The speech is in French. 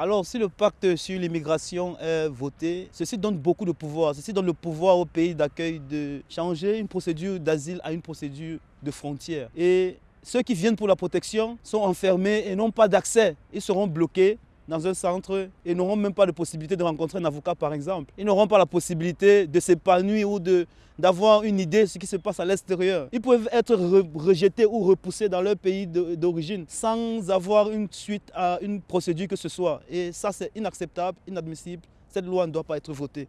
Alors, si le pacte sur l'immigration est voté, ceci donne beaucoup de pouvoir. Ceci donne le pouvoir au pays d'accueil de changer une procédure d'asile à une procédure de frontière. Et ceux qui viennent pour la protection sont enfermés et n'ont pas d'accès. Ils seront bloqués dans un centre et n'auront même pas de possibilité de rencontrer un avocat, par exemple. Ils n'auront pas la possibilité de s'épanouir ou d'avoir une idée de ce qui se passe à l'extérieur. Ils peuvent être rejetés ou repoussés dans leur pays d'origine sans avoir une suite à une procédure que ce soit. Et ça, c'est inacceptable, inadmissible. Cette loi ne doit pas être votée.